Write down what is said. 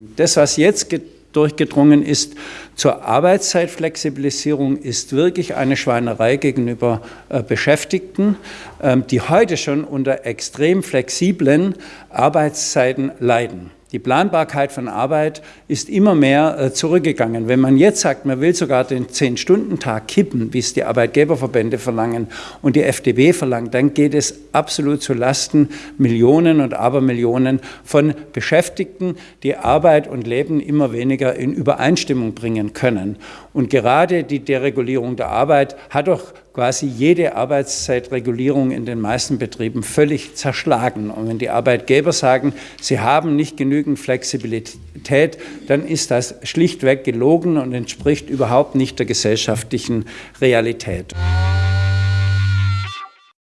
Das, was jetzt durchgedrungen ist zur Arbeitszeitflexibilisierung, ist wirklich eine Schweinerei gegenüber äh, Beschäftigten, ähm, die heute schon unter extrem flexiblen Arbeitszeiten leiden. Die Planbarkeit von Arbeit ist immer mehr äh, zurückgegangen. Wenn man jetzt sagt, man will sogar den Zehn-Stunden-Tag kippen, wie es die Arbeitgeberverbände verlangen und die FDP verlangt, dann geht es absolut zu Lasten Millionen und Abermillionen von Beschäftigten, die Arbeit und Leben immer weniger in Übereinstimmung bringen können. Und gerade die Deregulierung der Arbeit hat doch quasi jede Arbeitszeitregulierung in den meisten Betrieben völlig zerschlagen. Und wenn die Arbeitgeber sagen, sie haben nicht genügend Flexibilität, dann ist das schlichtweg gelogen und entspricht überhaupt nicht der gesellschaftlichen Realität.